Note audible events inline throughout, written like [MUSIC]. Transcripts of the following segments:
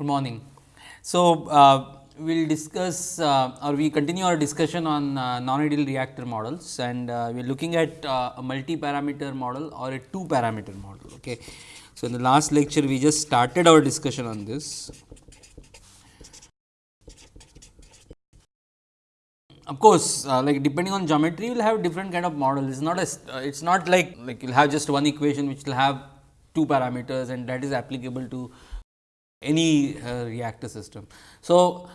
Good morning. So, uh, we will discuss uh, or we continue our discussion on uh, non-ideal reactor models and uh, we are looking at uh, a multi-parameter model or a two parameter model. Okay. So, in the last lecture we just started our discussion on this. Of course, uh, like depending on geometry you will have different kind of model. It is not a it is not like like you will have just one equation which will have two parameters and that is applicable to any uh, reactor system. So,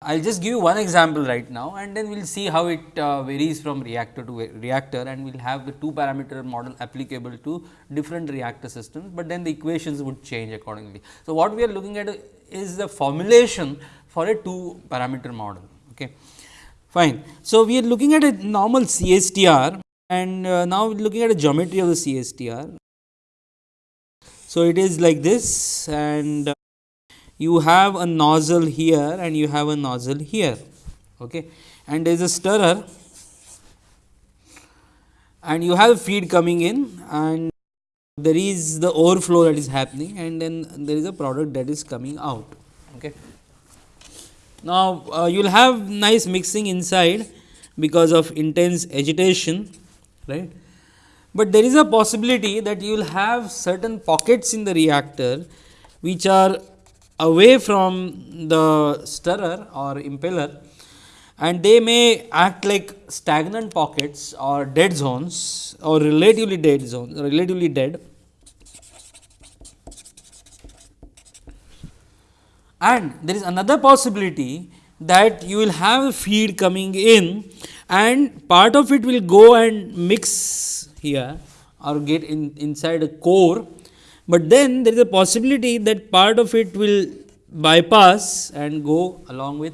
I will just give you one example right now and then we will see how it uh, varies from reactor to reactor and we will have the two parameter model applicable to different reactor systems, but then the equations would change accordingly. So, what we are looking at is the formulation for a two parameter model. Okay. Fine. So, we are looking at a normal CSTR and uh, now we are looking at a geometry of the CSTR. So, it is like this and you have a nozzle here and you have a nozzle here okay. and there is a stirrer and you have feed coming in and there is the overflow that is happening and then there is a product that is coming out. Okay. Now, uh, you will have nice mixing inside because of intense agitation right, but there is a possibility that you will have certain pockets in the reactor which are away from the stirrer or impeller and they may act like stagnant pockets or dead zones or relatively dead zones relatively dead. And there is another possibility that you will have a feed coming in and part of it will go and mix here or get in inside a core but then there is a possibility that part of it will bypass and go along with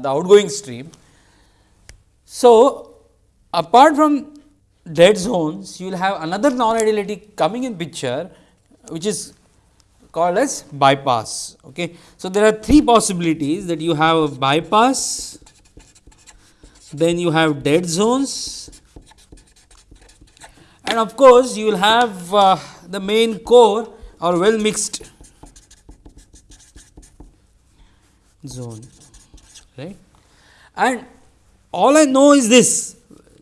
the outgoing stream. So, apart from dead zones you will have another non-ideality coming in picture which is called as bypass. Okay. So, there are three possibilities that you have a bypass, then you have dead zones and of course, you will have uh, the main core or well mixed. Zone. Right and all I know is this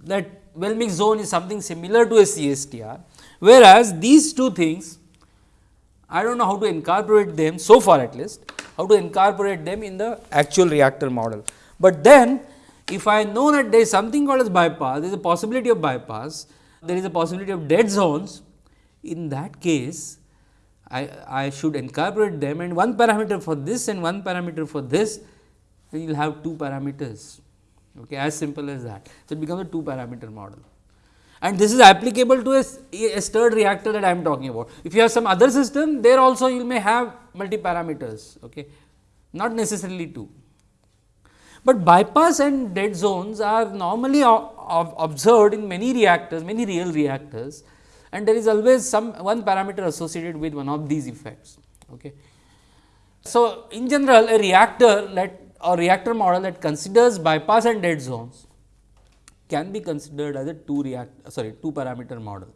that well mixed zone is something similar to a CSTR whereas these two things I do not know how to incorporate them so far at least how to incorporate them in the actual reactor model. But then if I know that there is something called as bypass there is a possibility of bypass there is a possibility of dead zones in that case I, I should incorporate them and one parameter for this and one parameter for this then you will have two parameters okay, as simple as that. So, it becomes a two parameter model and this is applicable to a, a stirred reactor that I am talking about. If you have some other system there also you may have multi parameters okay, not necessarily two. But bypass and dead zones are normally observed in many reactors, many real reactors and there is always some one parameter associated with one of these effects. Okay. So, in general a reactor that or reactor model that considers bypass and dead zones can be considered as a two react sorry two parameter model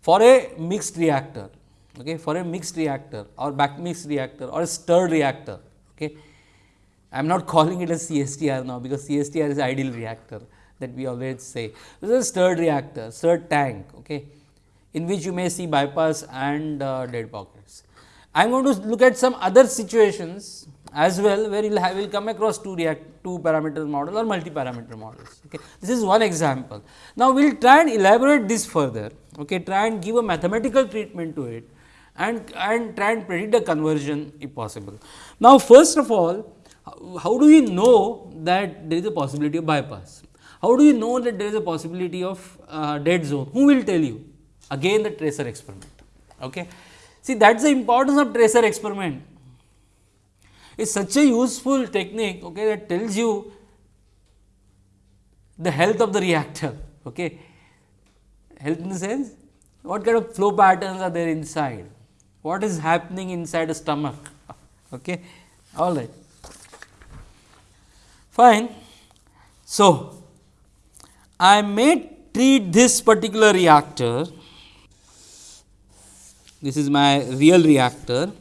for a mixed reactor okay for a mixed reactor or back mixed reactor or a stirred reactor okay I am not [LAUGHS] calling it a CSTR now because CSTR is ideal reactor that we always say. This is stirred reactor, stirred tank okay, in which you may see bypass and uh, dead pockets. I am going to look at some other situations as well where you will will come across two react two parameter model or multi parameter models. Okay. This is one example. Now, we will try and elaborate this further, okay, try and give a mathematical treatment to it and, and try and predict the conversion if possible. Now, first of all how do we know that there is a possibility of bypass? How do you know that there is a possibility of uh, dead zone? Who will tell you? Again the tracer experiment. Okay. See that is the importance of tracer experiment. It is such a useful technique okay, that tells you the health of the reactor. [LAUGHS] Okay. Health in the sense what kind of flow patterns are there inside, what is happening inside the stomach. [LAUGHS] Okay. All right fine. So, I may treat this particular reactor, this is my real reactor,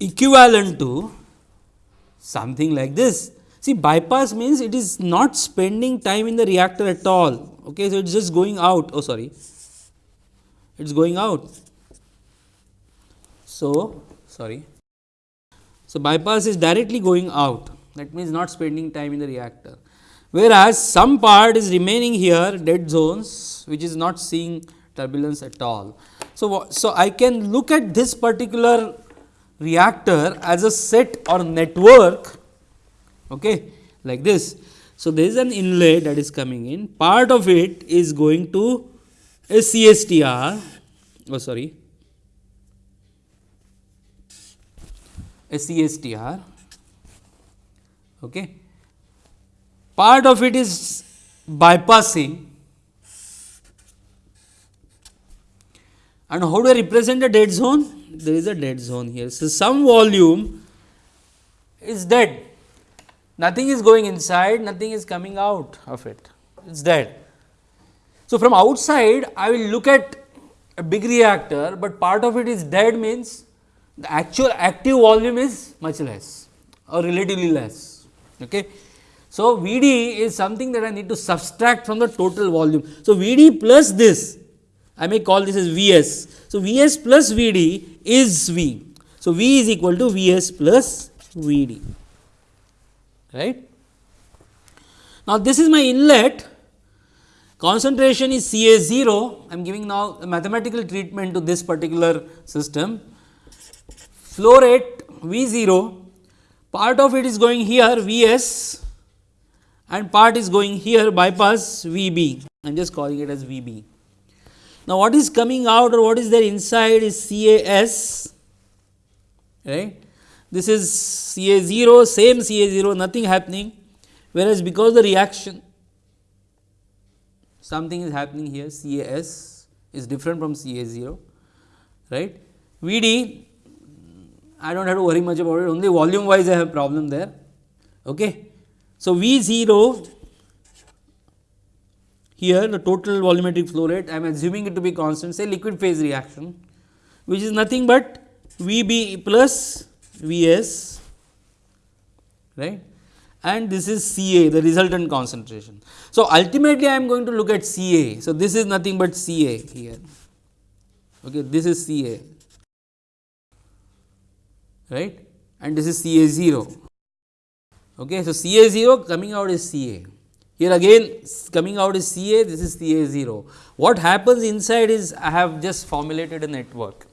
equivalent to something like this. See bypass means it is not spending time in the reactor at all, okay. so it is just going out, oh sorry, it is going out. So, sorry. So, bypass is directly going out that means not spending time in the reactor. Whereas, some part is remaining here dead zones which is not seeing turbulence at all. So, so I can look at this particular reactor as a set or network okay, like this. So, there is an inlet that is coming in part of it is going to a CSTR oh sorry a CSTR okay. part of it is bypassing and how do I represent the dead zone? There is a dead zone here. So, some volume is dead nothing is going inside, nothing is coming out of it, it is dead. So, from outside I will look at a big reactor, but part of it is dead means the actual active volume is much less or relatively less. Okay. So, V d is something that I need to subtract from the total volume. So, V d plus this I may call this as V s. So, V s plus V d is V. So, V is equal to V s plus V d right. Now, this is my inlet concentration is C A 0 I am giving now a mathematical treatment to this particular system flow rate V 0 part of it is going here V s and part is going here bypass V b I am just calling it as V b. Now, what is coming out or what is there inside is C A s right this is C A 0 same C A 0 nothing happening whereas because the reaction something is happening here C A S is different from C A 0 right. V D I do not have to worry much about it only volume wise I have problem there. Okay. So, V 0 here the total volumetric flow rate I am assuming it to be constant say liquid phase reaction which is nothing but V b plus V s right and this is C A the resultant concentration. So, ultimately I am going to look at C A. So, this is nothing but C A here okay this is C A right and this is C A 0 okay. So, C A 0 coming out is C A here again coming out is C A this is C A 0. What happens inside is I have just formulated a network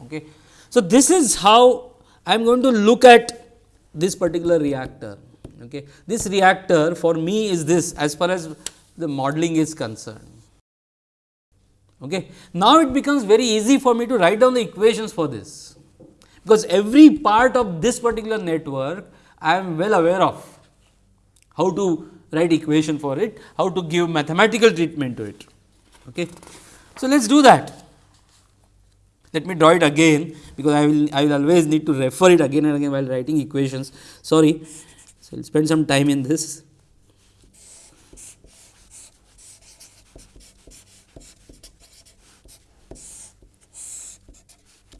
okay. So, this is how I am going to look at this particular reactor. Okay. This reactor for me is this as far as the modeling is concerned. Okay. Now, it becomes very easy for me to write down the equations for this, because every part of this particular network I am well aware of how to write equation for it, how to give mathematical treatment to it. Okay. So, let us do that. Let me draw it again, because I will I will always need to refer it again and again while writing equations. Sorry, so I will spend some time in this.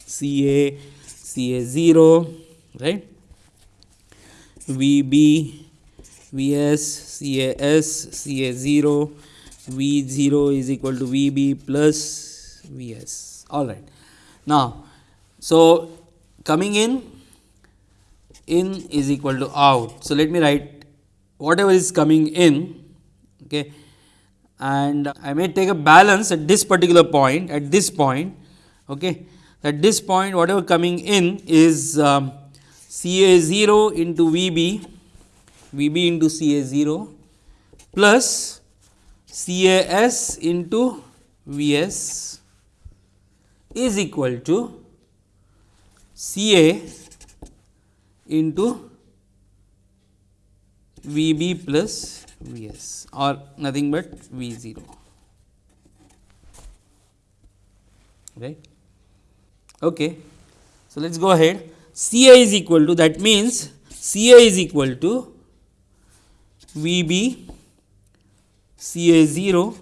C A C A 0 right V B V S C A S C A 0 V 0 is equal to V B plus V S all right. Now, so coming in in is equal to out. So, let me write whatever is coming in okay, and I may take a balance at this particular point at this point okay, at this point whatever coming in is um, C A 0 into V B V B into C A 0 plus C A S into V S is equal to C A into V B plus V S or nothing but V 0 right. Okay. So, let us go ahead C A is equal to that means C A is equal to V B C A 0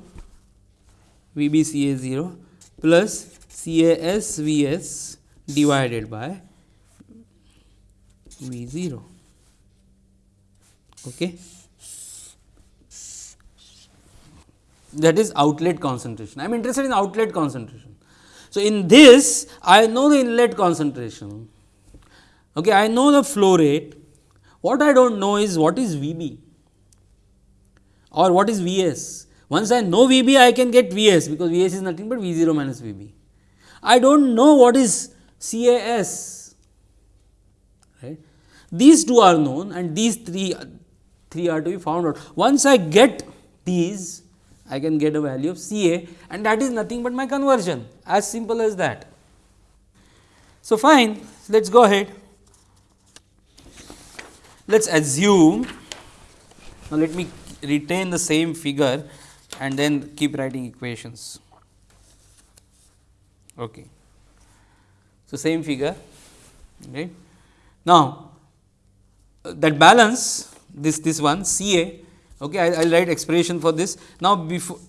V B C A 0 plus C A S V S divided by V 0. Okay. That is outlet concentration. I am interested in outlet concentration. So, in this I know the inlet concentration, okay, I know the flow rate. What I do not know is what is V b or what is V s. Once I know V b, I can get V s because V s is nothing but V 0 minus V b. I do not know what is C A S. Right. These two are known and these three, three are to be found out. Once I get these, I can get a value of C A and that is nothing but my conversion as simple as that. So, fine let us go ahead. Let us assume now let me retain the same figure and then keep writing equations. Okay. So, same figure right. Now, that balance this this one C A okay, I will write expression for this. Now, before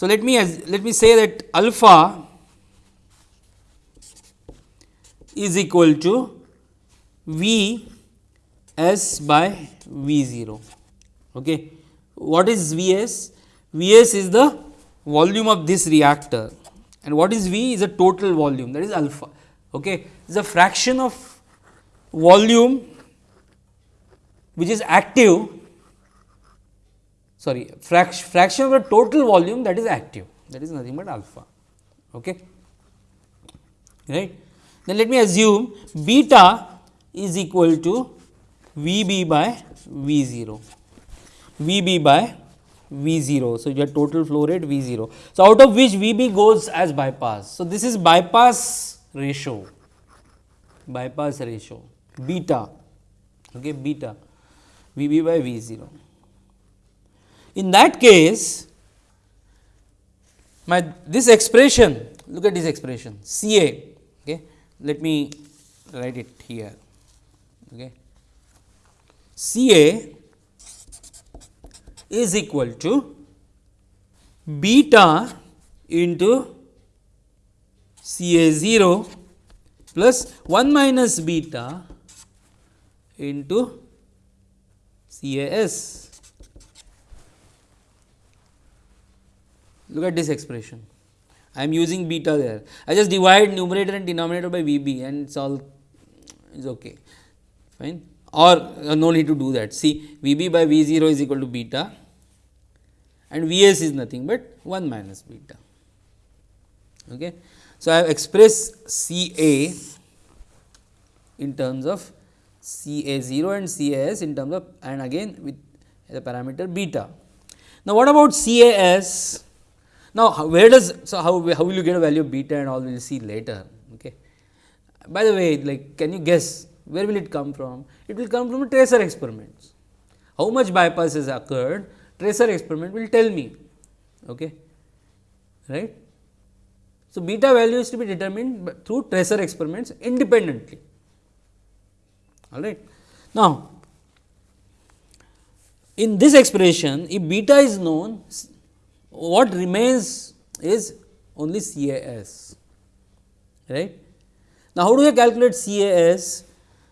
so let me let me say that alpha is equal to V s by V 0. Okay. What is V s? V s is the volume of this reactor and what is V is a total volume that is alpha. Okay. It is a fraction of volume which is active sorry fraction, fraction of the total volume that is active that is nothing but alpha. Okay. Right. Then let me assume beta is equal to V b by V 0, V b by V 0. So, your total flow rate V 0. So, out of which V b goes as bypass. So, this is bypass ratio, bypass ratio beta, okay, beta V b by V 0. In that case, my this expression, look at this expression C A, okay. let me write it here. Okay. C A is equal to beta into C A 0 plus 1 minus beta into C A S. Look at this expression. I am using beta there. I just divide numerator and denominator by V b and it is all is okay fine or uh, no need to do that. See V b by V 0 is equal to beta and V s is nothing but 1 minus beta. Okay. So, I have expressed C A in terms of C A 0 and C A s in terms of and again with the parameter beta. Now, what about C Now, where does so how, how will you get a value of beta and all we will see later. Okay. By the way, like can you guess where will it come from? It will come from tracer experiments. How much bypass has occurred tracer experiment will tell me okay right so beta value is to be determined through tracer experiments independently all right now in this expression if beta is known what remains is only CAS right? Now how do you calculate CAS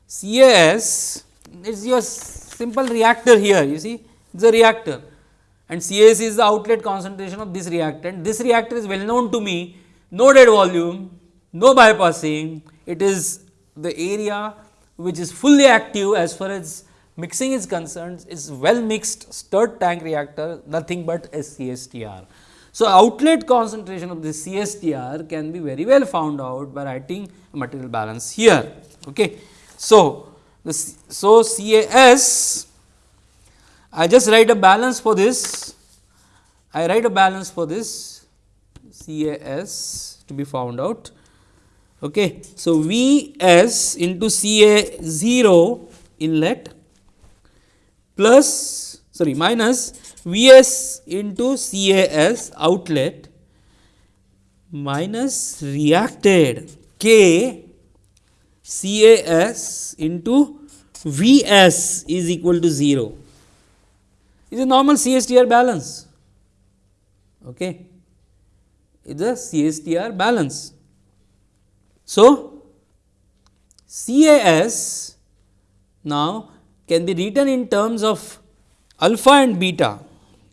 CAS is your simple reactor here you see? It is a reactor. And CAS is the outlet concentration of this reactant. This reactor is well known to me, no dead volume, no bypassing, it is the area which is fully active as far as mixing is concerned, is well mixed stirred tank reactor, nothing but a CSTR. So, outlet concentration of this CSTR can be very well found out by writing material balance here. Okay. So, the, so CAS I just write a balance for this, I write a balance for this CAS to be found out. Okay. So, Vs into Ca 0 inlet plus sorry minus Vs into CAS outlet minus reacted K CAS into Vs is equal to 0 is a normal CSTR balance. Okay. Is a CSTR balance. So, CAS now can be written in terms of alpha and beta.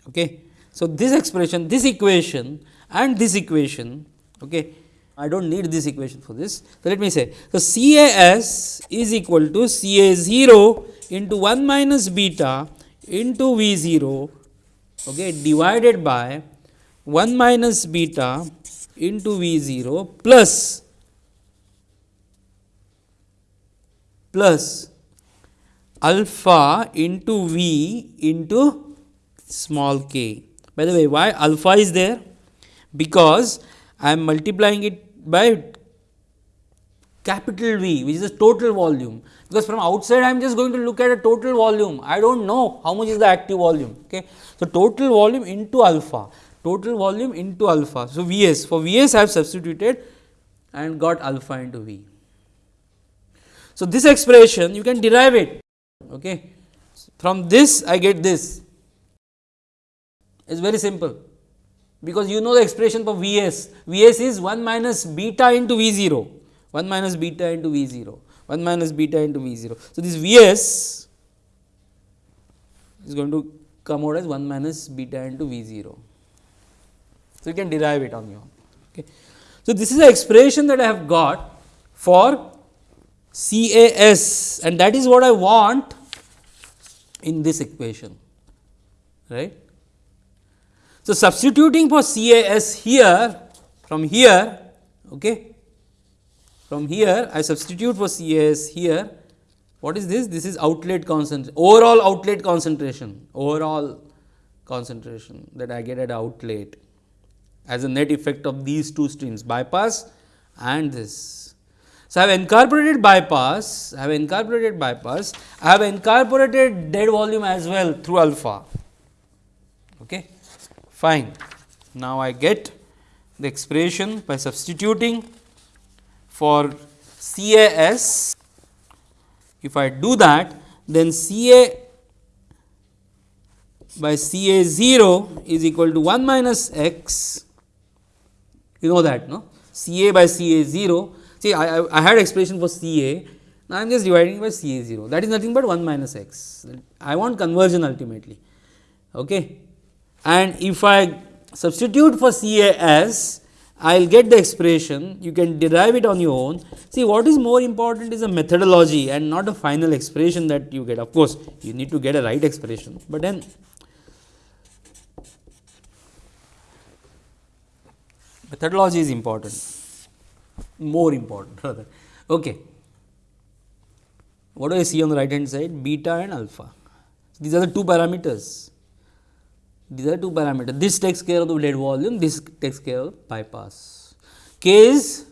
Okay. So, this expression, this equation and this equation, okay, I do not need this equation for this. So, let me say, so CAS is equal to CA 0 into 1 minus beta into V 0 okay, divided by 1 minus beta into V 0 plus plus alpha into V into small k. By the way, why alpha is there? Because I am multiplying it by capital V which is the total volume because from outside I am just going to look at a total volume I do not know how much is the active volume. Okay. So, total volume into alpha total volume into alpha. So, V s for V s I have substituted and got alpha into V. So, this expression you can derive it okay. from this I get this it is very simple because you know the expression for V s, V s is 1 minus beta into V 0, 1 minus beta into V 0, 1 minus beta into V 0. So, this V s is going to come out as 1 minus beta into V 0. So, you can derive it on your own. Okay. So, this is the expression that I have got for CAS and that is what I want in this equation right. So, substituting for CAS here from here okay, from here I substitute for CAS here what is this? This is outlet concentration overall outlet concentration overall concentration that I get at outlet as a net effect of these two streams bypass and this. So, I have incorporated bypass, I have incorporated bypass, I have incorporated dead volume as well through alpha. Okay fine. Now, I get the expression by substituting for CAS. If I do that, then CA by CA 0 is equal to 1 minus x, you know that no CA by CA 0. See, I, I, I had expression for CA, now I am just dividing by CA 0 that is nothing but 1 minus x. I want conversion ultimately. Okay and if I substitute for CAS, I will get the expression, you can derive it on your own. See what is more important is a methodology and not a final expression that you get. Of course, you need to get a right expression, but then methodology is important, more important rather. Okay. What do I see on the right hand side? Beta and alpha. These are the two parameters these are two parameters. This takes care of the dead volume, this takes care of bypass. K is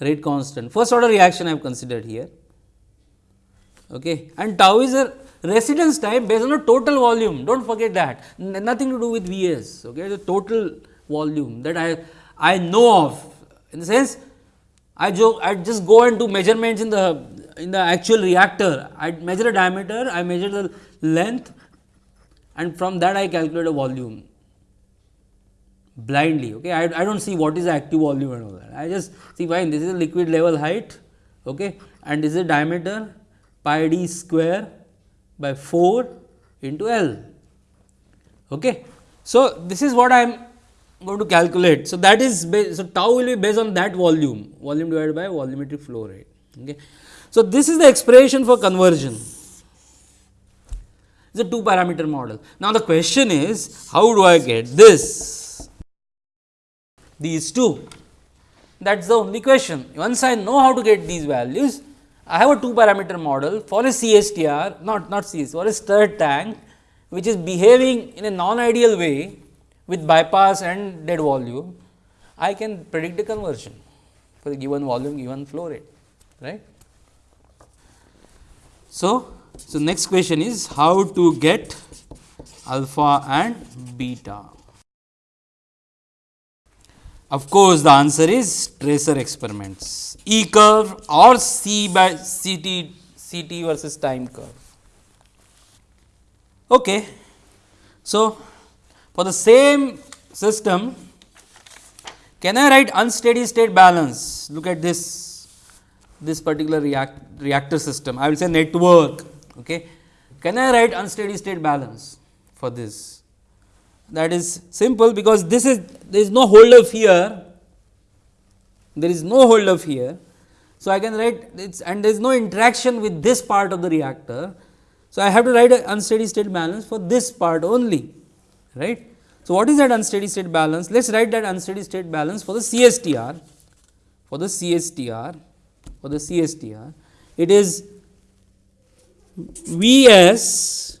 rate constant. First order reaction I have considered here. Okay. And tau is a residence time based on the total volume. Do not forget that. N nothing to do with Vs. Okay. The total volume that I I know of. In the sense, I I just go and do measurements in the in the actual reactor. I measure a diameter, I measure the length, and from that I calculate a volume blindly. Okay. I, I do not see what is the active volume and all that. I just see fine this is a liquid level height okay, and this is a diameter pi d square by 4 into L. Okay. So, this is what I am going to calculate. So, that is so tau will be based on that volume volume divided by volumetric flow rate. Okay. So, this is the expression for conversion is a two parameter model. Now, the question is how do I get this? These two that is the only question. Once I know how to get these values, I have a two parameter model for a CSTR not, not CS for a stirred tank which is behaving in a non ideal way with bypass and dead volume, I can predict the conversion for the given volume given flow rate right. So, so, next question is how to get alpha and beta. Of course, the answer is tracer experiments E curve or C by CT, CT versus time curve. Okay. So, for the same system, can I write unsteady state balance? Look at this this particular react, reactor system, I will say network. Okay. Can I write unsteady state balance for this? That is simple because this is there is no hold up here, there is no hold up here. So, I can write it's and there is no interaction with this part of the reactor. So, I have to write an unsteady state balance for this part only right. So, what is that unsteady state balance? Let us write that unsteady state balance for the CSTR for the CSTR for the CSTR it is Vs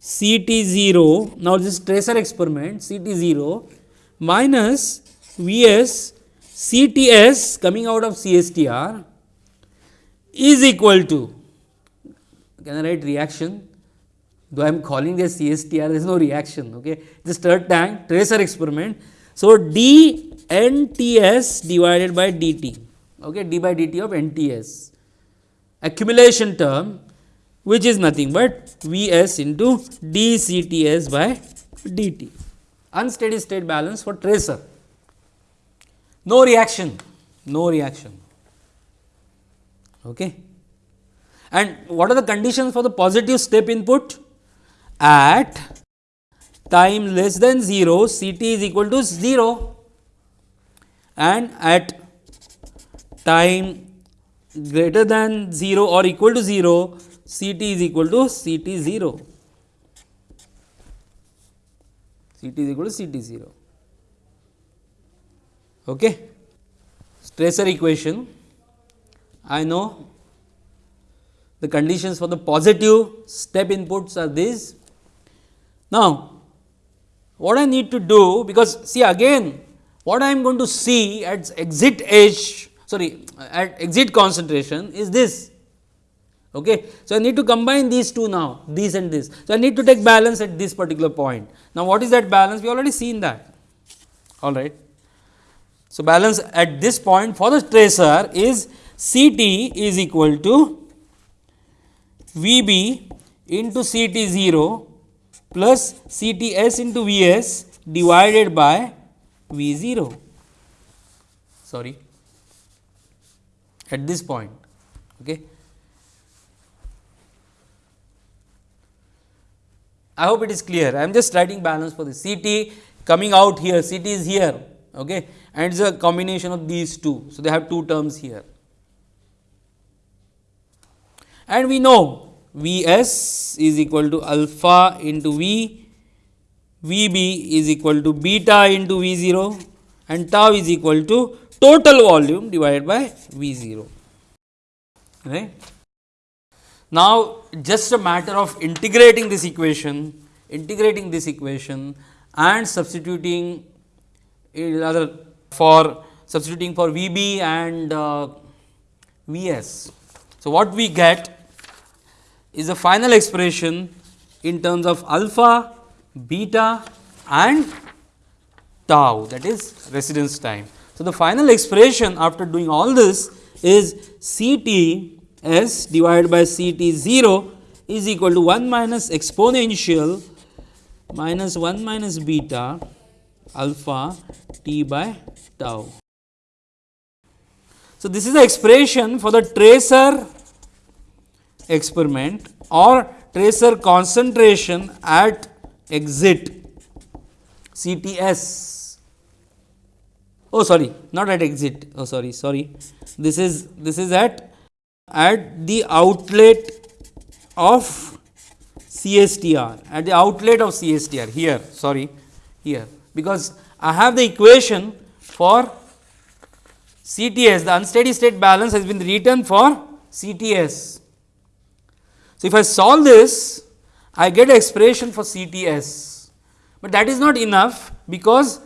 CT0 now this tracer experiment CT0 minus Vs CTS coming out of CSTR is equal to can I write reaction though I am calling this CSTR there is no reaction okay? This stirred tank tracer experiment. So, d NTS divided by dt okay d by dt of NTS accumulation term which is nothing but Vs into dCTS by dt unsteady state balance for tracer. No reaction no reaction. Okay? And what are the conditions for the positive step input at time less than 0 C t is equal to 0 and at time greater than 0 or equal to 0 C t is equal to C t 0 C t is equal to C t 0 okay? Tracer equation. I know the conditions for the positive step inputs are these now, what I need to do because see again what I am going to see at exit edge sorry at exit concentration is this. Okay. So, I need to combine these two now this and this. So, I need to take balance at this particular point. Now, what is that balance we already seen that all right. So, balance at this point for the tracer is C t is equal to V b into C t 0 plus C T S into V S divided by V 0 sorry at this point. Okay. I hope it is clear. I am just writing balance for the C T coming out here, C T is here okay, and it is a combination of these two. So, they have two terms here. And we know V s is equal to alpha into V, V b is equal to beta into V 0 and tau is equal to total volume divided by V 0. Right. Now, just a matter of integrating this equation, integrating this equation and substituting rather for substituting for V b and uh, V s. So, what we get is the final expression in terms of alpha, beta and tau that is residence time. So, the final expression after doing all this is C t s divided by C t 0 is equal to 1 minus exponential minus 1 minus beta alpha t by tau. So, this is the expression for the tracer experiment or tracer concentration at exit CTS. Oh sorry, not at exit. Oh sorry, sorry. This is this is at at the outlet of CSTR at the outlet of CSTR here sorry here because I have the equation for CTS the unsteady state balance has been written for CTS so, if I solve this I get expression for CTS, but that is not enough because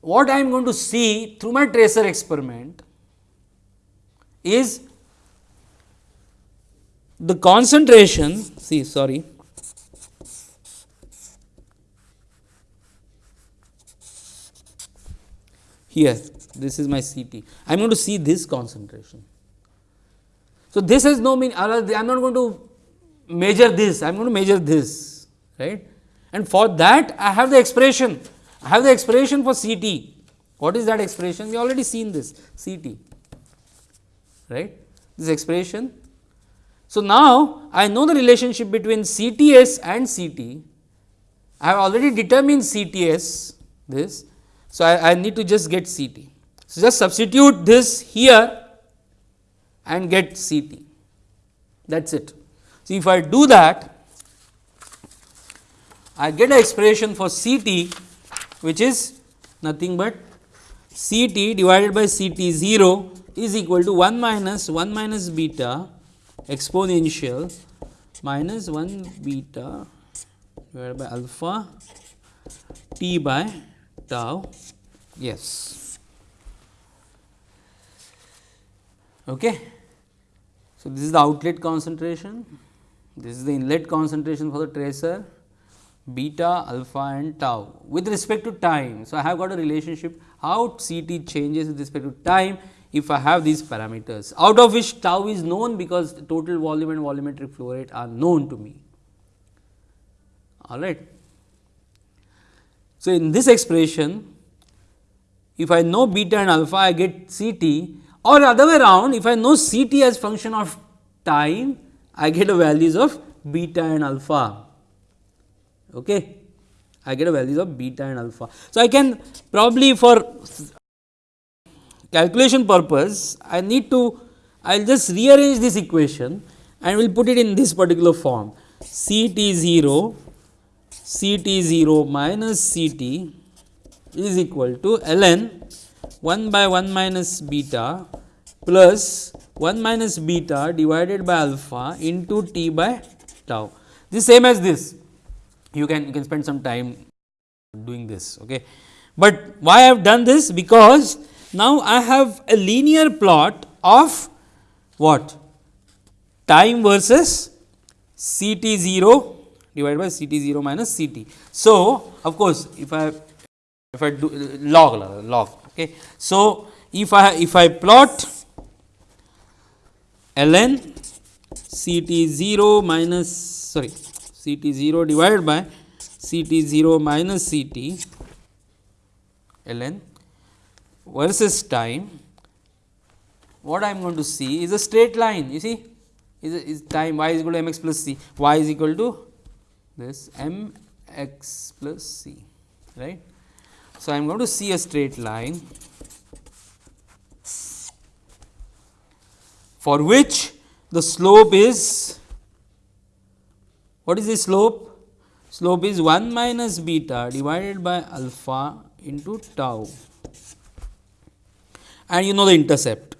what I am going to see through my tracer experiment is the concentration see sorry here this is my CT I am going to see this concentration. So, this has no meaning I am not going to measure this, I am going to measure this, right. And for that I have the expression, I have the expression for C t. What is that expression? We already seen this C t, right. this expression. So, now I know the relationship between CTS and CT. I have already determined CTS this. So, I, I need to just get CT. So, just substitute this here and get CT that is it. So, if I do that I get an expression for CT which is nothing but CT divided by CT 0 is equal to 1 minus 1 minus beta exponential minus 1 beta divided by alpha t by tau yes. Okay. So, this is the outlet concentration, this is the inlet concentration for the tracer beta, alpha and tau with respect to time. So, I have got a relationship how CT changes with respect to time if I have these parameters out of which tau is known because total volume and volumetric flow rate are known to me. All right. So, in this expression if I know beta and alpha I get CT or other way around if I know CT as function of time I get the values of beta and alpha okay. I get a values of beta and alpha. So, I can probably for calculation purpose I need to I will just rearrange this equation and we will put it in this particular form C t 0 C t 0 minus C t is equal to ln 1 by 1 minus beta plus 1 minus beta divided by alpha into t by tau. This same as this you can you can spend some time doing this. Okay. But why I have done this because now I have a linear plot of what time versus C t 0 divided by C t 0 minus C t. So, of course, if I if I do log log okay. So, if I if I plot ln C t 0 minus sorry C t 0 divided by C t 0 minus C t ln versus time, what I am going to see is a straight line you see? Is, is time y is equal to m x plus c, y is equal to this m x plus c right. So, I am going to see a straight line for which the slope is what is the slope? Slope is 1 minus beta divided by alpha into tau and you know the intercept.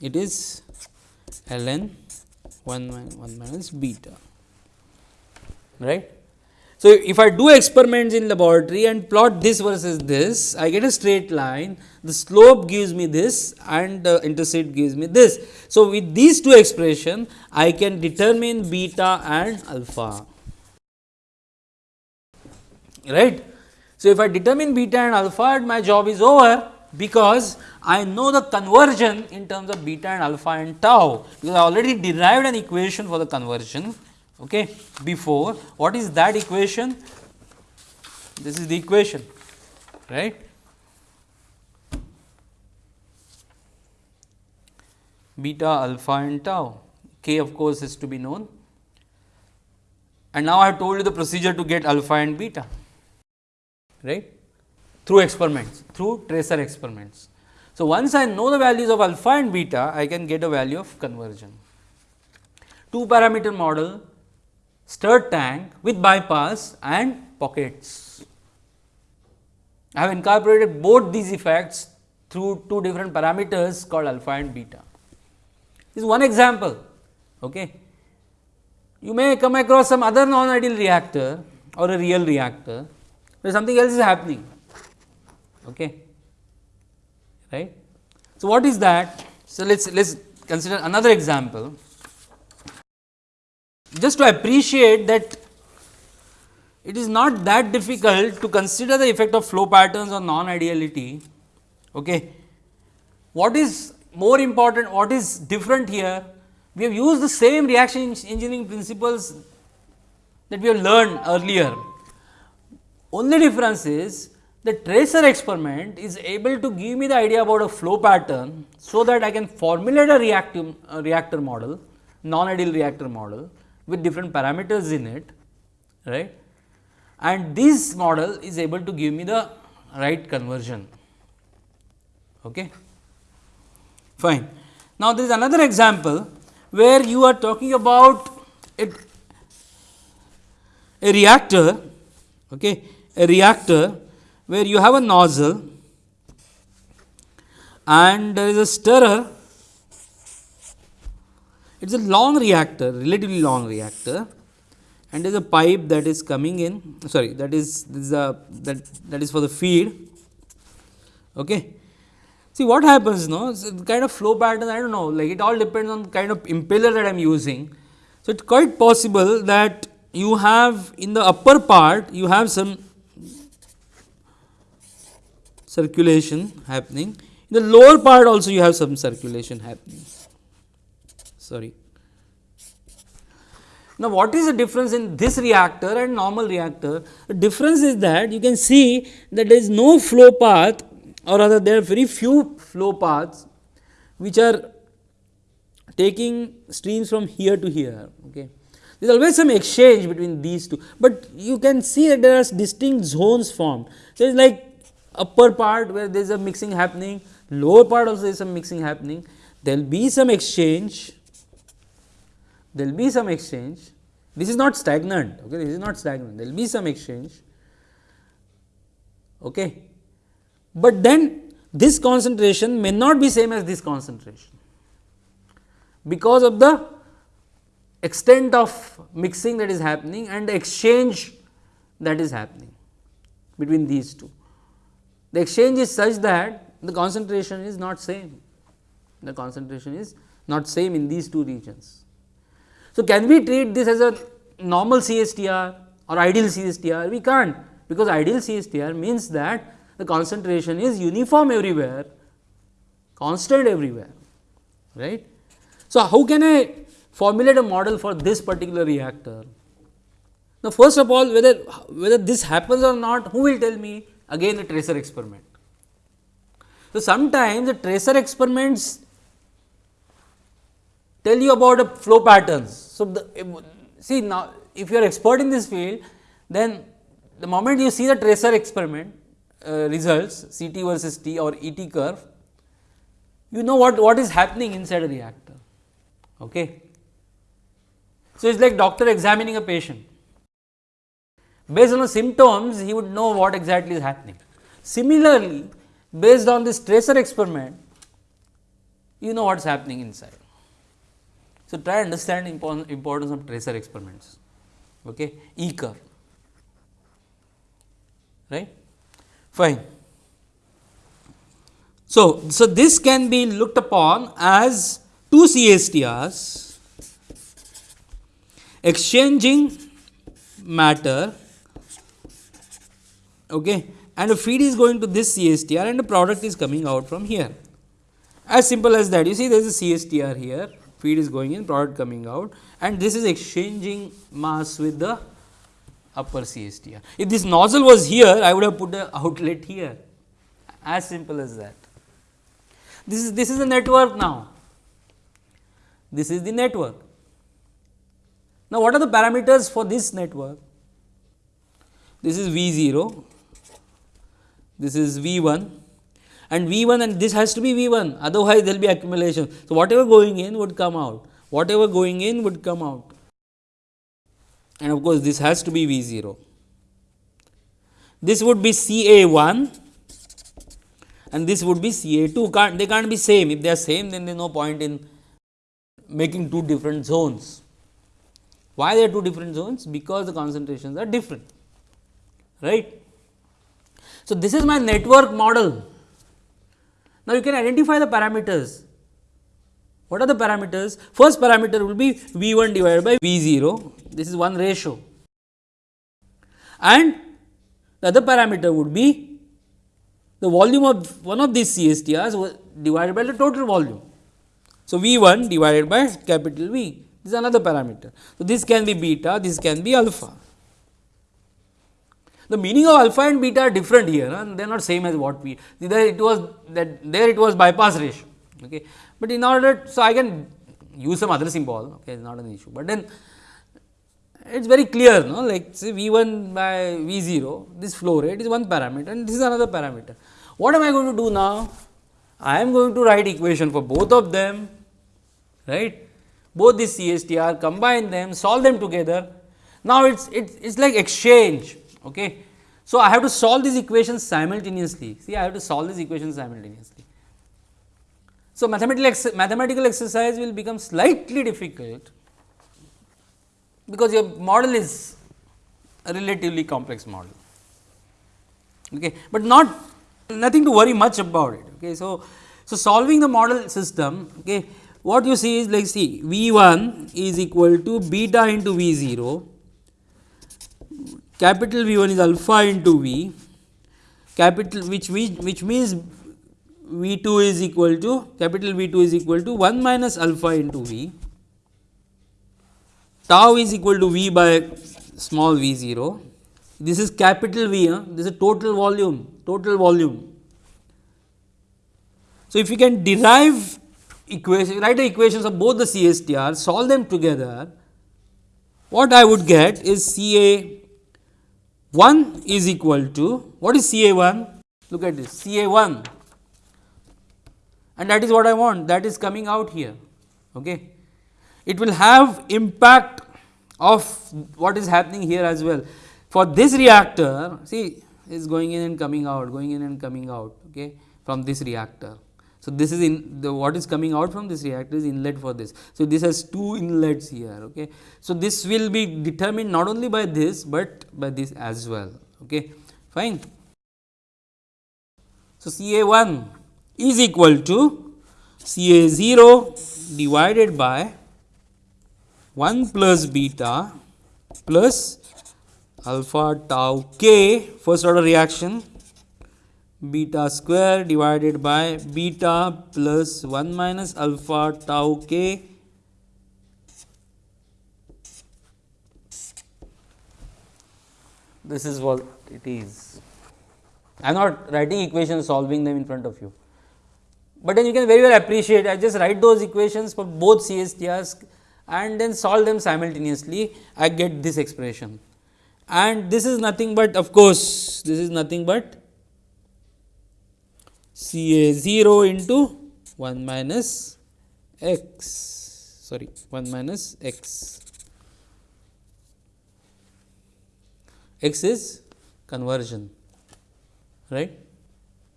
It is ln 1, 1 minus beta right. So, if I do experiments in laboratory and plot this versus this, I get a straight line, the slope gives me this and the intercept gives me this. So, with these two expressions, I can determine beta and alpha, right. So, if I determine beta and alpha, my job is over because I know the conversion in terms of beta and alpha and tau, because I already derived an equation for the conversion okay, before. What is that equation? This is the equation, right. Beta, alpha and tau, k of course is to be known. And now I have told you the procedure to get alpha and beta, right, through experiments, through tracer experiments. So, once I know the values of alpha and beta, I can get a value of conversion. Two parameter model stirred tank with bypass and pockets. I have incorporated both these effects through two different parameters called alpha and beta. This is one example. Okay. You may come across some other non-ideal reactor or a real reactor where something else is happening. Okay. Right. So, what is that? So, let us let us consider another example just to appreciate that it is not that difficult to consider the effect of flow patterns on non ideality. Okay. What is more important, what is different here? We have used the same reaction engineering principles that we have learned earlier. Only difference is the tracer experiment is able to give me the idea about a flow pattern, so that I can formulate a reactive uh, reactor model, non-ideal reactor model with different parameters in it, right. And this model is able to give me the right conversion. Okay. Fine. Now, there is another example where you are talking about a, a reactor, okay, a reactor where you have a nozzle and there is a stirrer. It is a long reactor, relatively long reactor and there is a pipe that is coming in sorry that is this is a that that is for the feed. Okay. See what happens no kind of flow pattern I do not know like it all depends on the kind of impeller that I am using. So, it is quite possible that you have in the upper part you have some circulation happening in the lower part also you have some circulation happening sorry. Now, what is the difference in this reactor and normal reactor? The difference is that you can see that there is no flow path or rather there are very few flow paths which are taking streams from here to here. Okay. There is always some exchange between these two, but you can see that there are distinct zones formed. So, it is like upper part where there is a mixing happening, lower part also there is some mixing happening. There will be some exchange, there will be some exchange. This is not stagnant, okay. this is not stagnant, there will be some exchange. Okay. But then this concentration may not be same as this concentration, because of the extent of mixing that is happening and the exchange that is happening between these two. The exchange is such that the concentration is not same, the concentration is not same in these two regions. So, can we treat this as a normal CSTR or ideal CSTR? We can't, because ideal CSTR means that the concentration is uniform everywhere, constant everywhere, right. So, how can I formulate a model for this particular reactor? Now, first of all whether whether this happens or not, who will tell me? again a tracer experiment. So, sometimes the tracer experiments tell you about the flow patterns. So, the, see now if you are expert in this field then the moment you see the tracer experiment uh, results CT versus T or ET curve you know what, what is happening inside a reactor. Okay. So, it is like doctor examining a patient Based on the symptoms, he would know what exactly is happening. Similarly, based on this tracer experiment, you know what is happening inside. So, try understand importance of tracer experiments, okay, E curve, right, fine. So, so this can be looked upon as two CSTRs exchanging matter okay, and the feed is going to this CSTR and the product is coming out from here. As simple as that. You see there is a CSTR here feed is going in product coming out and this is exchanging mass with the upper CSTR. If this nozzle was here I would have put the outlet here as simple as that. This is this is the network now. This is the network. Now, what are the parameters for this network? This is V 0, this is V 1 and V 1 and this has to be V 1 otherwise there will be accumulation. So, whatever going in would come out, whatever going in would come out and of course, this has to be V 0. This would be C A 1 and this would be C A 2 can't they can't be same if they are same then there is no point in making two different zones. Why there are two different zones? Because the concentrations are different right. So, this is my network model. Now, you can identify the parameters. What are the parameters? First parameter will be V 1 divided by V 0, this is one ratio and the other parameter would be the volume of one of these CSTRs divided by the total volume. So, V 1 divided by capital V, this is another parameter. So, this can be beta, this can be alpha. The meaning of alpha and beta are different here, and they are not same as what we there it was that there it was bypass ratio. Okay. But in order, so I can use some other symbol, okay, not an issue, but then it is very clear, no? like say V 1 by V 0, this flow rate is one parameter and this is another parameter. What am I going to do now? I am going to write equation for both of them, right? Both these CSTR, combine them, solve them together. Now, it is it is like exchange. Okay. So, I have to solve these equations simultaneously. See, I have to solve these equations simultaneously. So, mathematical, ex mathematical exercise will become slightly difficult because your model is a relatively complex model, okay. but not nothing to worry much about it. Okay. So, so solving the model system, okay, what you see is like see V 1 is equal to beta into V 0, capital V 1 is alpha into V, capital which, which, which means V 2 is equal to capital V 2 is equal to 1 minus alpha into V tau is equal to V by small v 0. This is capital V, huh? this is total volume, total volume. So, if you can derive equation, write the equations of both the CSTR, solve them together, what I would get is C A 1 is equal to, what is C A 1? Look at this, C A 1 and that is what I want, that is coming out here. Okay it will have impact of what is happening here as well. For this reactor, see is going in and coming out, going in and coming out okay, from this reactor. So, this is in the what is coming out from this reactor is inlet for this. So, this has two inlets here. Okay. So, this will be determined not only by this, but by this as well. Okay. Fine. So, C A 1 is equal to C A 0 divided by 1 plus beta plus alpha tau k first order reaction beta square divided by beta plus 1 minus alpha tau k. This is what it is. I am not writing equations solving them in front of you, but then you can very well appreciate I just write those equations for both CSTRs and then solve them simultaneously. I get this expression. And this is nothing but of course, this is nothing but C A 0 into 1 minus x sorry 1 minus x x is conversion right.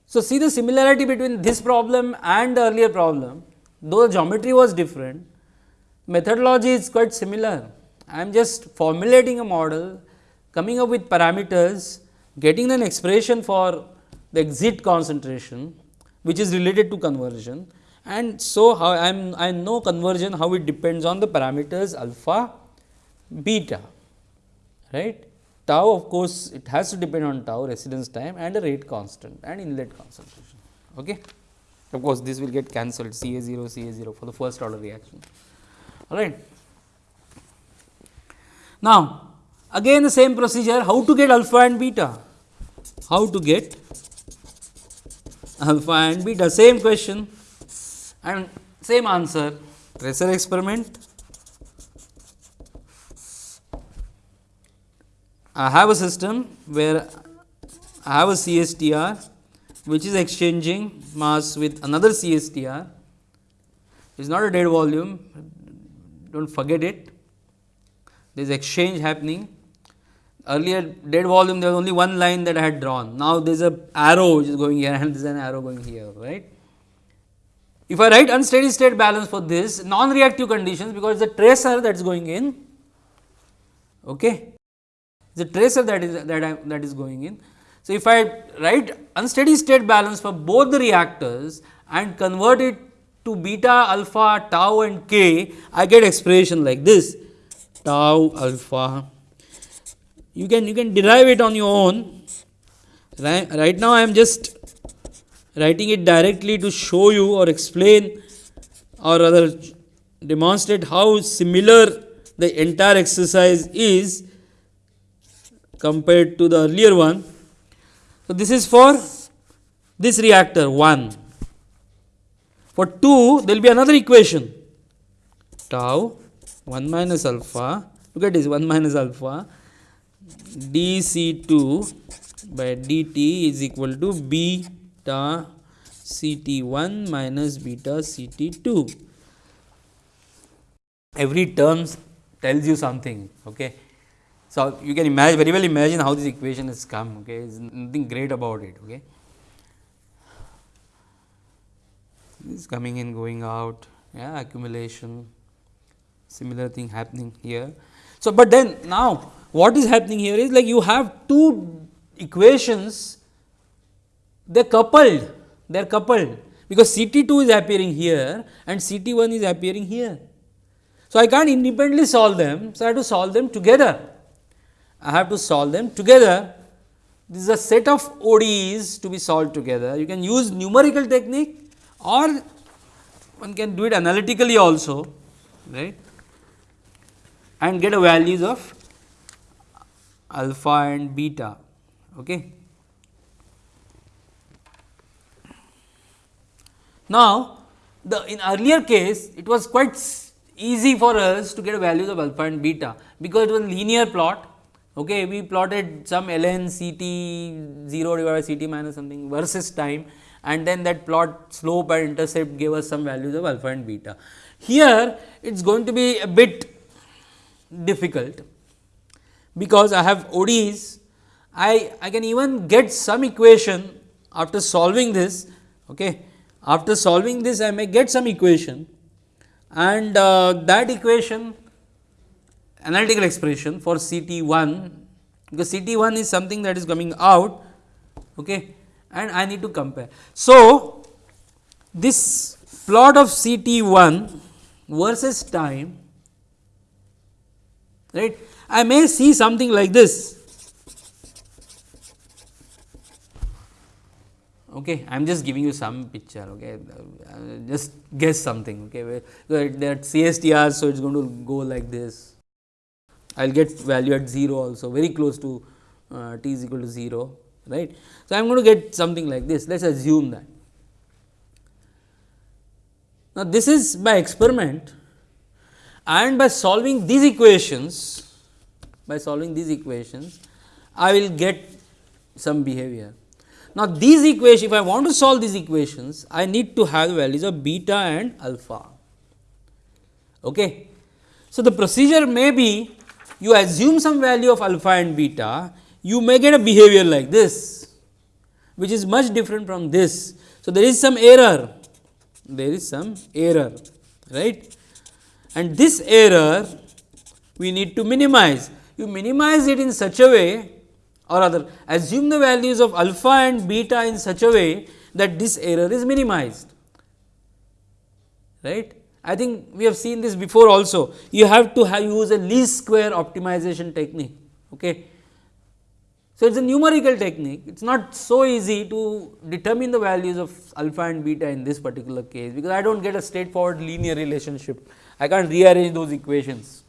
So, see the similarity between this problem and the earlier problem though the geometry was different methodology is quite similar. I am just formulating a model, coming up with parameters, getting an expression for the exit concentration, which is related to conversion. And so, how I am I know conversion how it depends on the parameters alpha, beta, right. Tau of course, it has to depend on tau residence time and the rate constant and inlet concentration. Okay. Of course, this will get cancelled C A 0 C A 0 for the first order reaction all right. Now, again the same procedure how to get alpha and beta, how to get alpha and beta same question and same answer tracer experiment. I have a system where I have a CSTR which is exchanging mass with another CSTR. It is not a dead volume, do not forget it. There is exchange happening. Earlier dead volume there was only one line that I had drawn. Now there is a arrow which is going here [LAUGHS] and there is an arrow going here, right. If I write unsteady state balance for this non-reactive conditions because the tracer that is going in, okay, the tracer that is that I, that is going in. So, if I write unsteady state balance for both the reactors and convert it to beta, alpha, tau and k, I get expression like this tau alpha. You can you can derive it on your own. Right, right now, I am just writing it directly to show you or explain or rather demonstrate how similar the entire exercise is compared to the earlier one. So, this is for this reactor 1. For 2 there will be another equation tau 1 minus alpha look at this 1 minus alpha dc2 by dt is equal to beta ct1 minus beta ct2 every term tells you something okay? So you can imagine very well imagine how this equation has come okay? Is nothing great about it okay? This coming in going out yeah accumulation similar thing happening here. So but then now what is happening here is like you have two equations they are coupled they are coupled because C T 2 is appearing here and C T 1 is appearing here. So, I can't independently solve them. So, I have to solve them together. I have to solve them together. This is a set of ODEs to be solved together. You can use numerical technique or one can do it analytically also right and get a values of alpha and beta. Okay. Now, the in earlier case it was quite easy for us to get values of alpha and beta, because it was linear plot. Okay, we plotted some ln C t 0 divided by C t minus something versus time and then that plot slope and intercept gave us some values of alpha and beta. Here it is going to be a bit difficult because I have ODEs, I, I can even get some equation after solving this. Okay. After solving this I may get some equation and uh, that equation analytical expression for C t 1 because C t 1 is something that is coming out okay, and I need to compare. So, this plot of C t 1 versus time right I may see something like this. Okay, I am just giving you some picture. Okay, uh, just guess something. Okay, that CSTR, so it is going to go like this. I will get value at 0 also, very close to uh, t is equal to 0, right. So, I am going to get something like this. Let us assume that. Now, this is by experiment and by solving these equations by solving these equations, I will get some behavior. Now, these equations, if I want to solve these equations, I need to have values of beta and alpha. Okay. So, the procedure may be you assume some value of alpha and beta, you may get a behavior like this, which is much different from this. So, there is some error, there is some error, right. And this error we need to minimize you minimize it in such a way or other assume the values of alpha and beta in such a way that this error is minimized right. I think we have seen this before also you have to have use a least square optimization technique. Okay. So, it is a numerical technique it is not so easy to determine the values of alpha and beta in this particular case because I do not get a straightforward linear relationship I can't rearrange those equations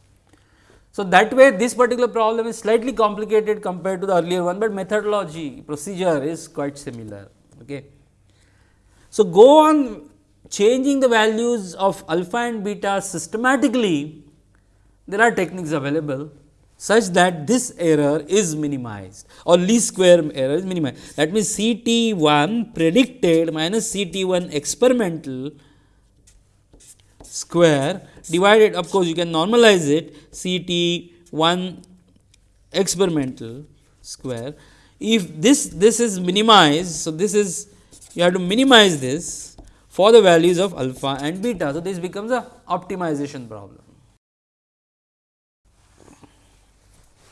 so, that way this particular problem is slightly complicated compared to the earlier one, but methodology procedure is quite similar. Okay. So, go on changing the values of alpha and beta systematically, there are techniques available such that this error is minimized or least square error is minimized. That means, C t 1 predicted minus C t 1 experimental square divided of course, you can normalize it C t 1 experimental square. If this this is minimized, so this is you have to minimize this for the values of alpha and beta. So, this becomes a optimization problem.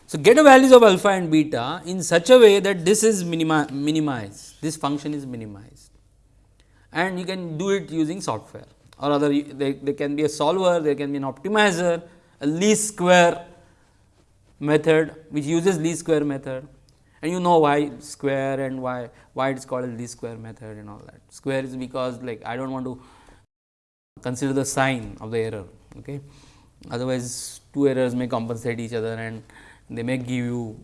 So, get a values of alpha and beta in such a way that this is minimi minimized, this function is minimized and you can do it using software or other there, there can be a solver, there can be an optimizer, a least square method which uses least square method and you know why square and why why it is called a least square method and all that. Square is because like I do not want to consider the sign of the error. Okay. Otherwise, two errors may compensate each other and they may give you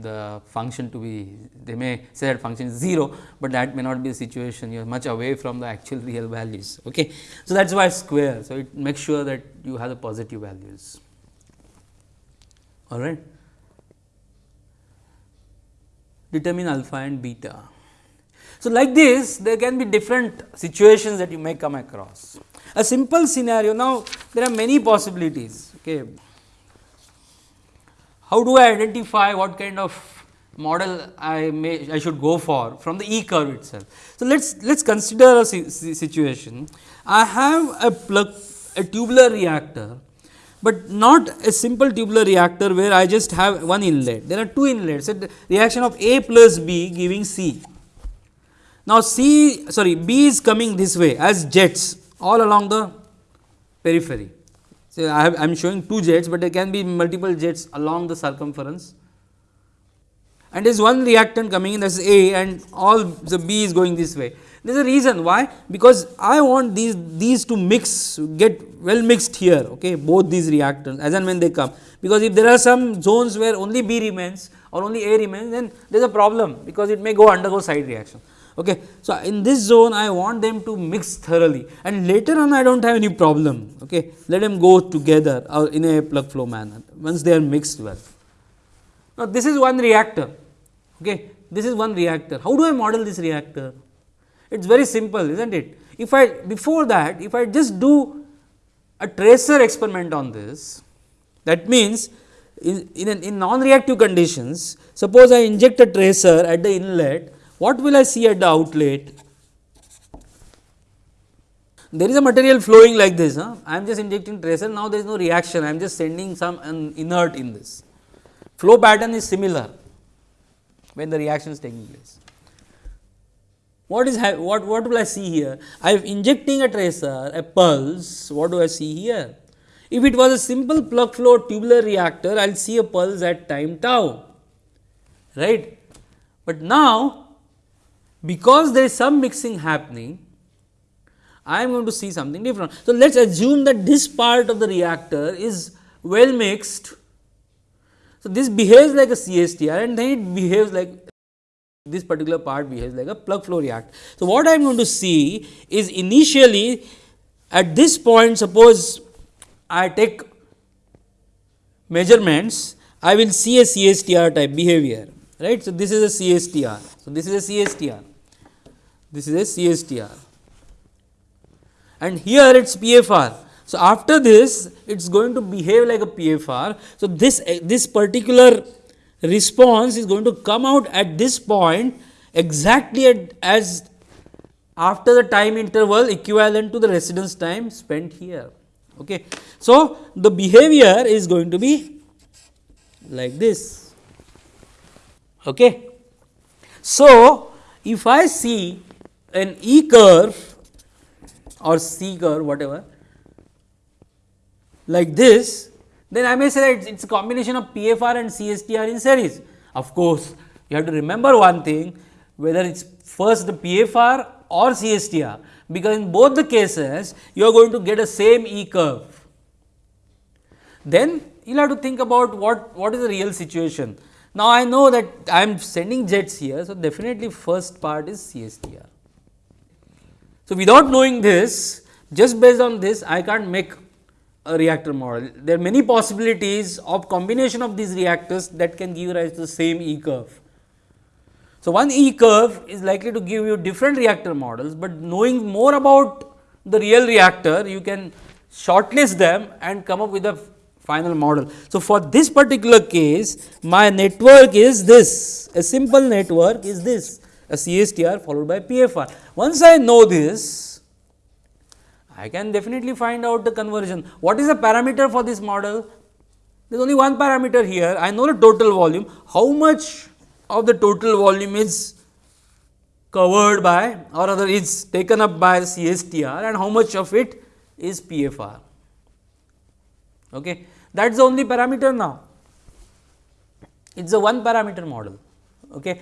the function to be they may say that function is 0, but that may not be the situation you are much away from the actual real values. Okay. So, that is why square. So, it makes sure that you have the positive values all right. Determine alpha and beta. So, like this there can be different situations that you may come across. A simple scenario now there are many possibilities. Okay. How do I identify what kind of model I may I should go for from the E curve itself. So, let us let us consider a situation. I have a plug a tubular reactor, but not a simple tubular reactor where I just have one inlet. There are two inlets, a reaction of A plus B giving C. Now, C sorry B is coming this way as jets all along the periphery. So, I am showing two jets, but there can be multiple jets along the circumference and there is one reactant coming in that is A and all the B is going this way. There is a reason why because I want these these to mix get well mixed here okay both these reactants as and when they come because if there are some zones where only B remains or only A remains then there is a problem because it may go undergo side reaction. Okay. So, in this zone I want them to mix thoroughly. And later on I do not have any problem. Okay let them go together or in a plug flow manner once they are mixed well. Now, this is one reactor. Okay this is one reactor. How do I model this reactor? It is very simple is not it? If I before that if I just do a tracer experiment on this that means in, in, in non-reactive conditions suppose I inject a tracer at the inlet what will I see at the outlet? There is a material flowing like this, huh? I am just injecting tracer, now there is no reaction, I am just sending some um, inert in this. Flow pattern is similar when the reaction is taking place. What is what what will I see here? I am injecting a tracer, a pulse. What do I see here? If it was a simple plug flow tubular reactor, I will see a pulse at time tau, right. But now, because there is some mixing happening, I am going to see something different. So, let us assume that this part of the reactor is well mixed. So, this behaves like a CSTR and then it behaves like this particular part behaves like a plug flow reactor. So, what I am going to see is initially at this point suppose I take measurements I will see a CSTR type behavior right. So, this is a CSTR. So, this is a CSTR this is a CSTR and here it is PFR. So, after this it is going to behave like a PFR. So, this eh, this particular response is going to come out at this point exactly at, as after the time interval equivalent to the residence time spent here. Okay. So, the behavior is going to be like this. Okay. So, if I see an E curve or C curve whatever like this, then I may say that it is a combination of PFR and CSTR in series. Of course, you have to remember one thing whether it is first the PFR or CSTR, because in both the cases you are going to get a same E curve. Then you will have to think about what, what is the real situation. Now, I know that I am sending jets here, so definitely first part is CSTR. So, without knowing this just based on this I can't make a reactor model. There are many possibilities of combination of these reactors that can give rise to the same E curve. So, one E curve is likely to give you different reactor models, but knowing more about the real reactor you can shortlist them and come up with a final model. So, for this particular case my network is this a simple network is this a CSTR followed by PFR. Once I know this, I can definitely find out the conversion. What is the parameter for this model? There is only one parameter here. I know the total volume. How much of the total volume is covered by or rather is taken up by CSTR and how much of it is PFR. Okay. That is the only parameter now. It is a one parameter model. Okay.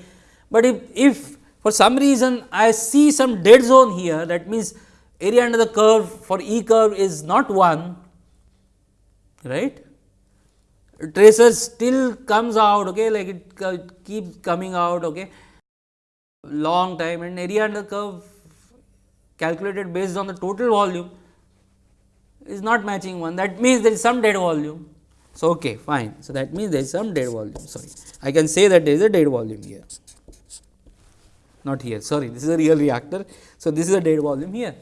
But if, if for some reason I see some dead zone here that means area under the curve for E curve is not 1 right? Tracer still comes out okay? Like it, it keeps coming out okay? Long time. And area under curve calculated based on the total volume is not matching one. That means there is some dead volume. So, okay fine. So, that means there is some dead volume. Sorry. I can say that there is a dead volume here not here sorry this is a real reactor. So, this is a dead volume here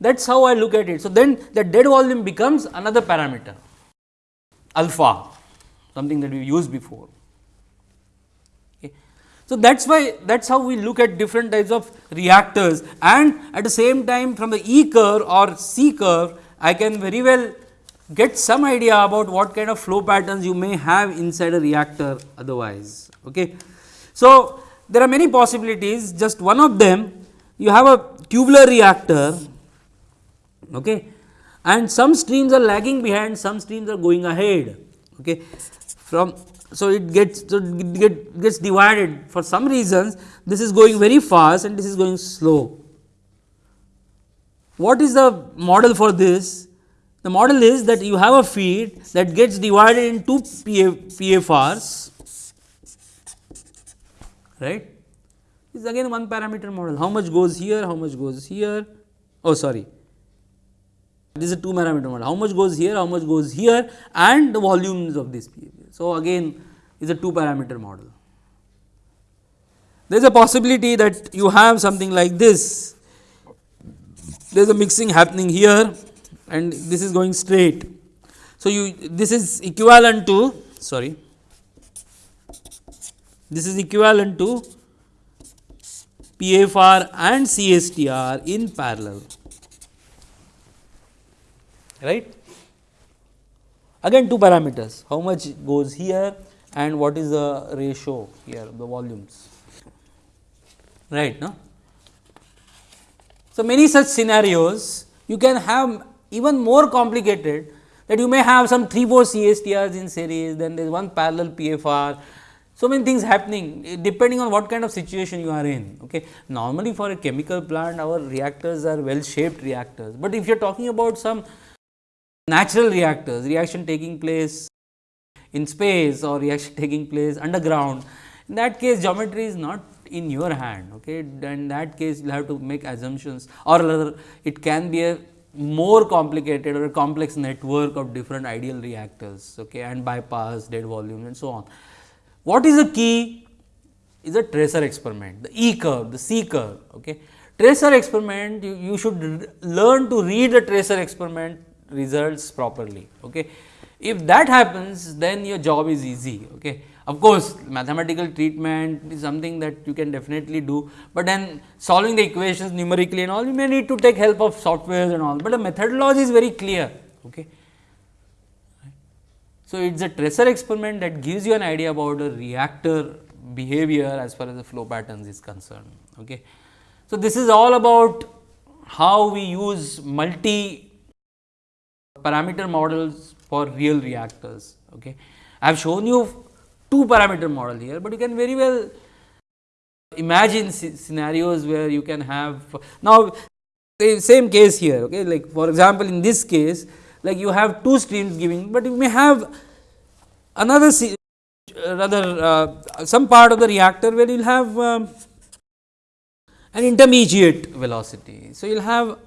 that is how I look at it. So, then the dead volume becomes another parameter alpha something that we used before. So, that is why that is how we look at different types of reactors and at the same time from the E curve or C curve I can very well get some idea about what kind of flow patterns you may have inside a reactor otherwise. Okay. So, there are many possibilities just one of them you have a tubular reactor okay. and some streams are lagging behind some streams are going ahead okay. from so it gets so it get, gets divided for some reasons this is going very fast and this is going slow. What is the model for this? The model is that you have a feed that gets divided into PF, PFRs right. This is again one parameter model how much goes here, how much goes here oh sorry this is a two parameter model how much goes here, how much goes here and the volumes of this behavior. So, again is a two parameter model. There is a possibility that you have something like this, there is a mixing happening here and this is going straight. So, you this is equivalent to sorry this is equivalent to PFR and CSTR in parallel right. Again two parameters how much goes here and what is the ratio here the volumes right no. So, many such scenarios you can have even more complicated that you may have some 3 4 CSTRs in series then there is one parallel PFR. So, many things happening eh, depending on what kind of situation you are in. Okay. Normally, for a chemical plant our reactors are well shaped reactors, but if you are talking about some natural reactors, reaction taking place in space or reaction [LAUGHS] taking place underground. In that case geometry is not in your hand okay in that case you have to make assumptions or rather it can be a more complicated or a complex network of different ideal reactors okay and bypass dead volume and so on. What is the key is a tracer experiment the E curve the C curve okay. Tracer experiment you, you should learn to read the tracer experiment results properly. Okay. If that happens then your job is easy. Okay. Of course, mathematical treatment is something that you can definitely do, but then solving the equations numerically and all you may need to take help of softwares and all, but the methodology is very clear. Okay. So, it is a tracer experiment that gives you an idea about the reactor behavior as far as the flow patterns is concerned. Okay. So, this is all about how we use multi parameter models for real reactors. Okay. I have shown you two parameter model here, but you can very well imagine scenarios where you can have now same case here okay like for example in this case like you have two streams giving but you may have another rather uh, some part of the reactor where you will have um, an intermediate velocity so you will have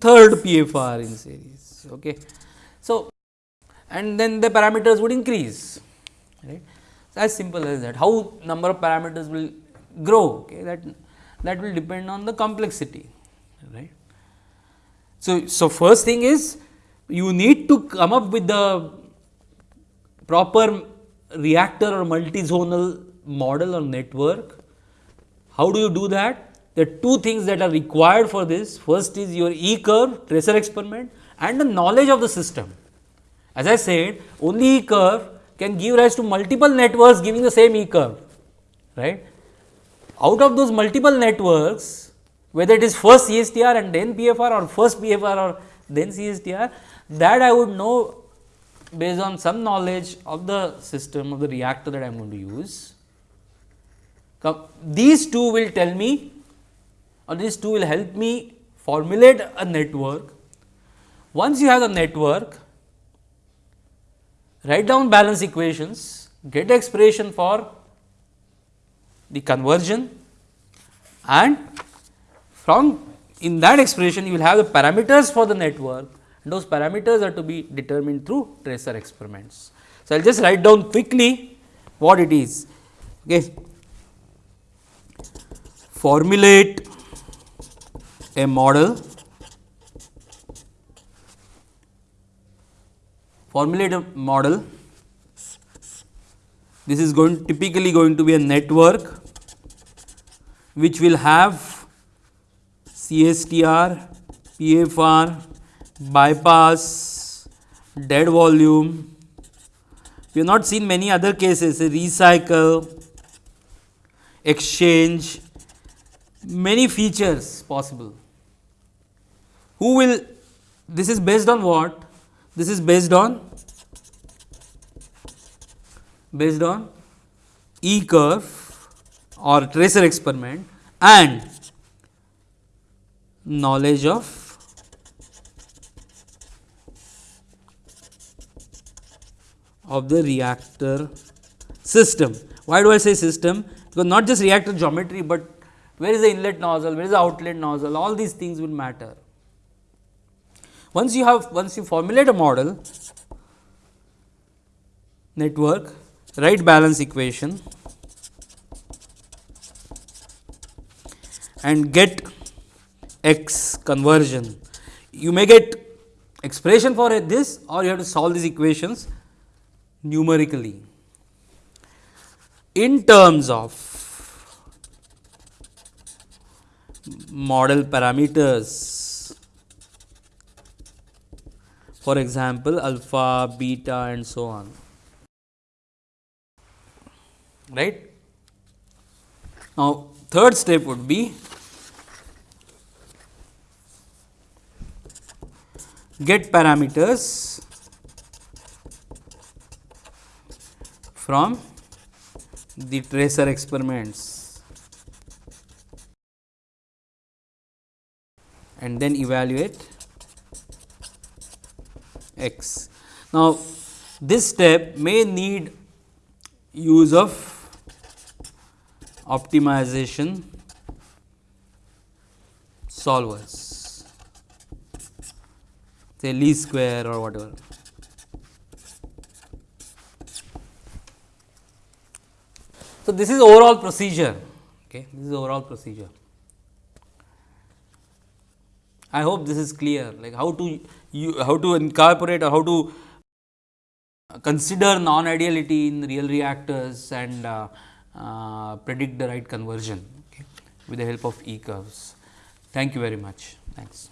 third pfr in series Okay. So, and then the parameters would increase right. As simple as that how number of parameters will grow okay, that that will depend on the complexity right. So, so first thing is you need to come up with the proper reactor or multi-zonal model or network. How do you do that? Are two things that are required for this. First is your E curve tracer experiment and the knowledge of the system. As I said only E curve can give rise to multiple networks giving the same E curve right. Out of those multiple networks whether it is first CSTR and then PFR or first PFR or then CSTR that I would know based on some knowledge of the system of the reactor that I am going to use. These two will tell me or these two will help me formulate a network once you have the network, write down balance equations, get expression for the conversion and from in that expression you will have the parameters for the network those parameters are to be determined through tracer experiments. So, I will just write down quickly what it is. Okay. Formulate a model, formulate a model. This is going typically going to be a network which will have CSTR, PFR, bypass, dead volume. We have not seen many other cases, recycle, exchange, many features possible. Who will, this is based on what? This is based on, based on E curve or tracer experiment and knowledge of of the reactor system. Why do I say system? Because not just reactor geometry, but where is the inlet nozzle, where is the outlet nozzle, all these things will matter. Once you have, once you formulate a model, network, write balance equation and get x conversion. You may get expression for this or you have to solve these equations numerically. In terms of model parameters for example alpha beta and so on right? Now third step would be get parameters from the tracer experiments and then evaluate x. Now, this step may need use of optimization solvers say least square or whatever. So, this is overall procedure, okay. this is overall procedure. I hope this is clear like how to you how to incorporate or how to consider non ideality in real reactors and uh, uh, predict the right conversion okay, with the help of E curves. Thank you very much. Thanks.